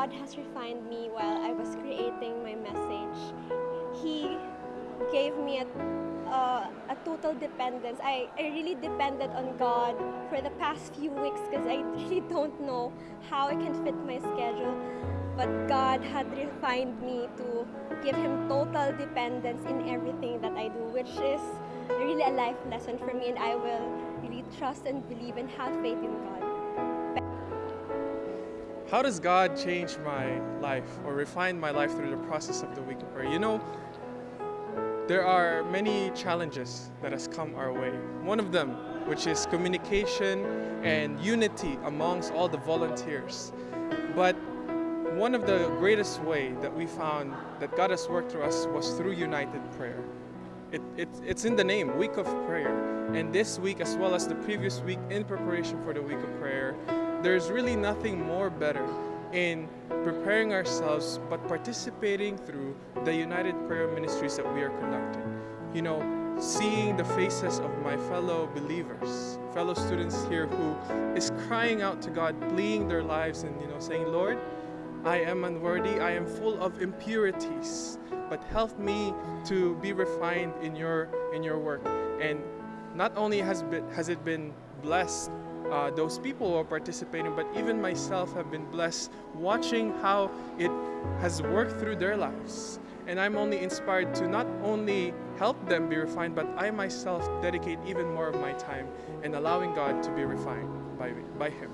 God has refined me while I was creating my message. He gave me a, uh, a total dependence. I, I really depended on God for the past few weeks because I really don't know how I can fit my schedule. But God had refined me to give Him total dependence in everything that I do, which is really a life lesson for me, and I will really trust and believe and have faith in God. How does God change my life or refine my life through the process of the week of prayer? You know, there are many challenges that has come our way. One of them, which is communication and unity amongst all the volunteers. But one of the greatest way that we found that God has worked through us was through united prayer. It, it, it's in the name, Week of Prayer. And this week, as well as the previous week in preparation for the Week of Prayer, there's really nothing more better in preparing ourselves but participating through the United Prayer Ministries that we are conducting. You know, seeing the faces of my fellow believers, fellow students here who is crying out to God, pleading their lives and you know saying, Lord, I am unworthy, I am full of impurities, but help me to be refined in your in your work. And not only has, been, has it been blessed uh, those people who are participating, but even myself have been blessed watching how it has worked through their lives. And I'm only inspired to not only help them be refined, but I myself dedicate even more of my time in allowing God to be refined by, by Him.